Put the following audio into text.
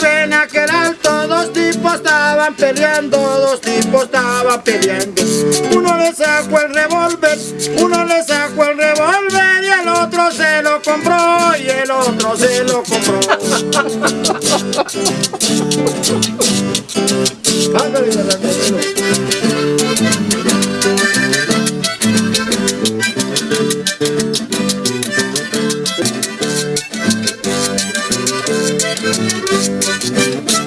vive en aquel alto Dos tipos estaban peleando, dos tipos estaban peleando. Uno le sacó el revólver, uno le sacó el revólver Y el otro se lo compró, y el otro se lo compró. Thank